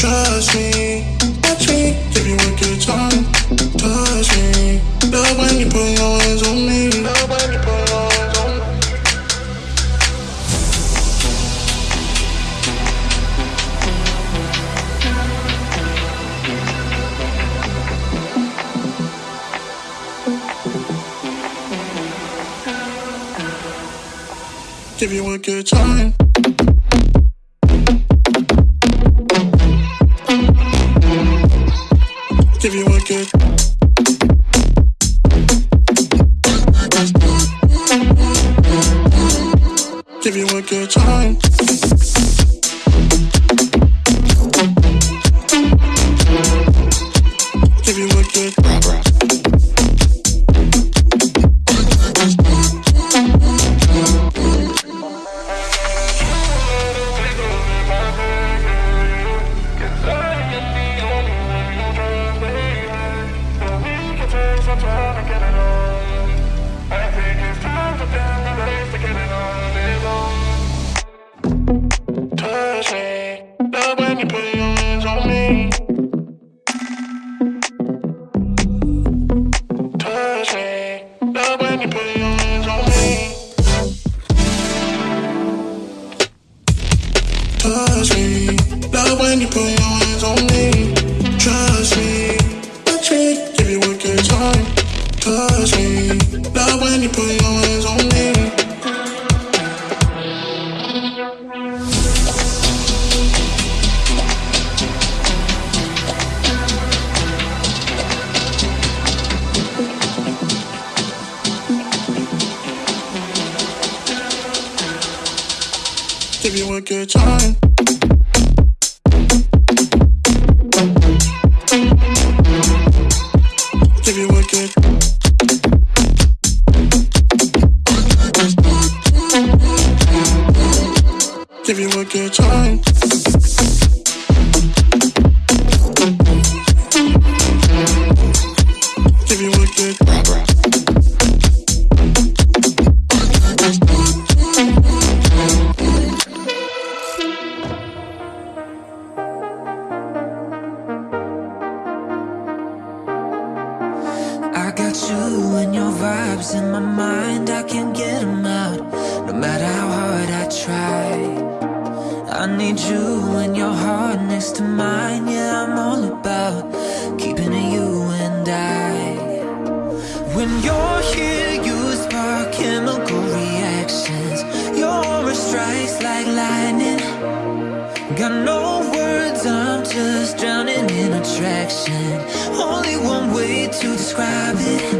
Touch me, touch me, give you a good time. Touch me, love when you put your hands on me. Love when you put your hands on me. Give you a good time. Give you a good time. Give you a good. Touch me, love when you put your hands on me. Trust me, touch me, give you a good time. Touch me, love when you put your hands on me. Give you a good time. Give you a good. Give you a good time. You. Vibes in my mind, I can't get them out. No matter how hard I try. I need you and your heart next to mine. Yeah, I'm all about keeping it you and I. When you're here, you spark chemical reactions. Your aura strikes like lightning. Got no words, I'm just drowning in attraction. Only one way to describe it.